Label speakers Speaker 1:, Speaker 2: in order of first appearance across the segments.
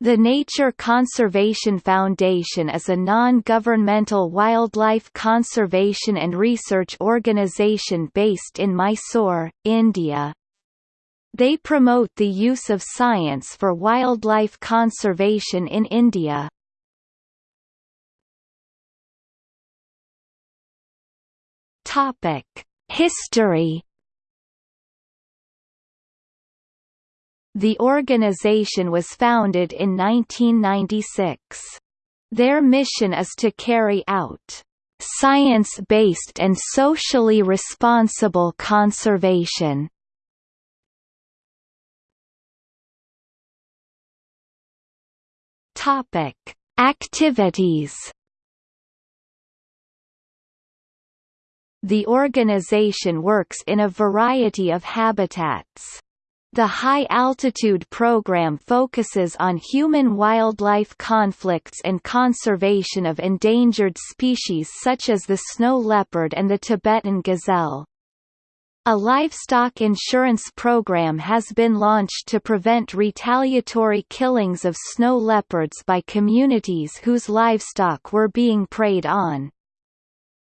Speaker 1: The Nature Conservation Foundation is a non-governmental wildlife conservation and research organisation based in Mysore, India. They promote the use of science for wildlife conservation in India. History The organization was founded in 1996. Their mission is to carry out science-based and socially responsible conservation. Topic: Activities. The organization works in a variety of habitats. The High Altitude Program focuses on human-wildlife conflicts and conservation of endangered species such as the snow leopard and the Tibetan gazelle. A livestock insurance program has been launched to prevent retaliatory killings of snow leopards by communities whose livestock were being preyed on.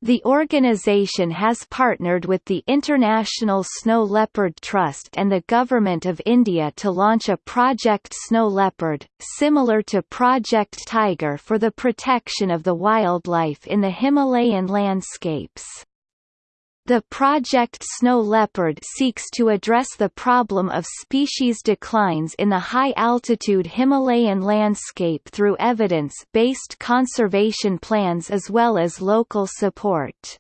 Speaker 1: The organization has partnered with the International Snow Leopard Trust and the Government of India to launch a Project Snow Leopard, similar to Project Tiger for the protection of the wildlife in the Himalayan landscapes. The Project Snow Leopard seeks to address the problem of species declines in the high-altitude Himalayan landscape through evidence-based conservation plans as well as local support.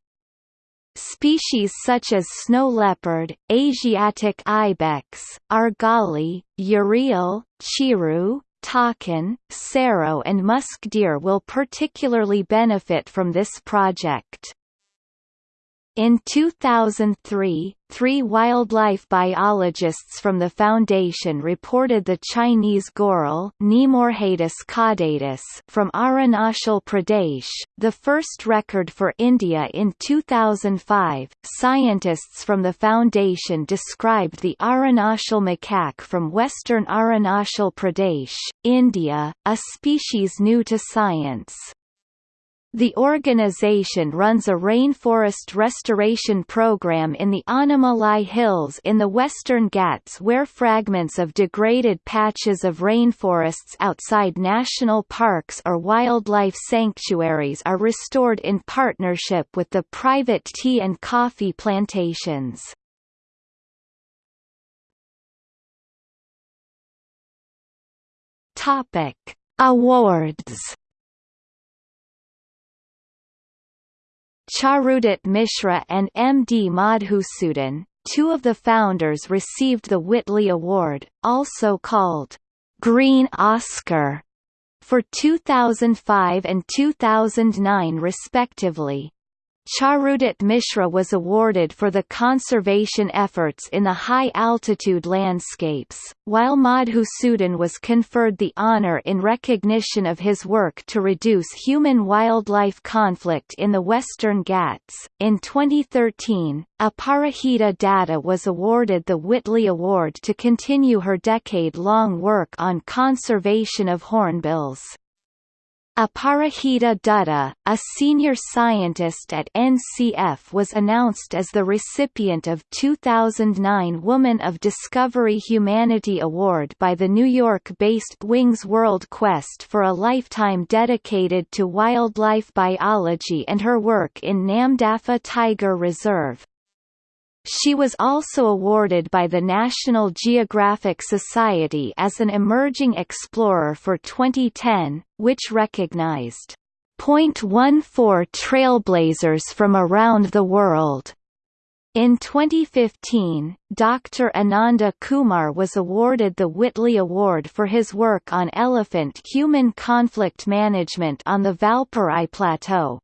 Speaker 1: Species such as snow leopard, Asiatic ibex, argali, urial, chiru, takin, serow and musk deer will particularly benefit from this project. In 2003, three wildlife biologists from the foundation reported the Chinese goral from Arunachal Pradesh, the first record for India in 2005. Scientists from the foundation described the Arunachal macaque from western Arunachal Pradesh, India, a species new to science. The organization runs a rainforest restoration program in the Anaimalai Hills in the Western Ghats where fragments of degraded patches of rainforests outside national parks or wildlife sanctuaries are restored in partnership with the private tea and coffee plantations. Awards Charudutt Mishra and M. D. Madhusudan, two of the founders received the Whitley Award, also called Green Oscar, for 2005 and 2009 respectively. Charudutt Mishra was awarded for the conservation efforts in the high-altitude landscapes, while Madhusudan was conferred the honor in recognition of his work to reduce human-wildlife conflict in the Western Ghats. In 2013, Aparajita Datta was awarded the Whitley Award to continue her decade-long work on conservation of hornbills. Aparajita Datta, a senior scientist at NCF was announced as the recipient of 2009 Woman of Discovery Humanity Award by the New York-based Wings World Quest for a lifetime dedicated to wildlife biology and her work in Namdapha Tiger Reserve. She was also awarded by the National Geographic Society as an Emerging Explorer for 2010, which recognized .14 trailblazers from around the world. In 2015, Dr. Ananda Kumar was awarded the Whitley Award for his work on elephant-human conflict management on the Valparai Plateau.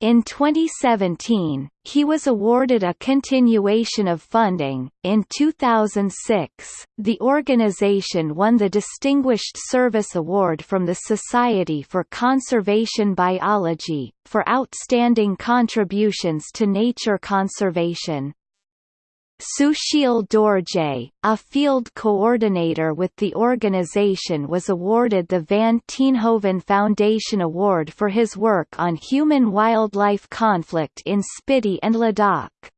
Speaker 1: In 2017, he was awarded a continuation of funding. In 2006, the organization won the Distinguished Service Award from the Society for Conservation Biology, for outstanding contributions to nature conservation. Sushil Dorje, a field coordinator with the organization was awarded the Van Tienhoven Foundation Award for his work on human-wildlife conflict in Spiti and Ladakh.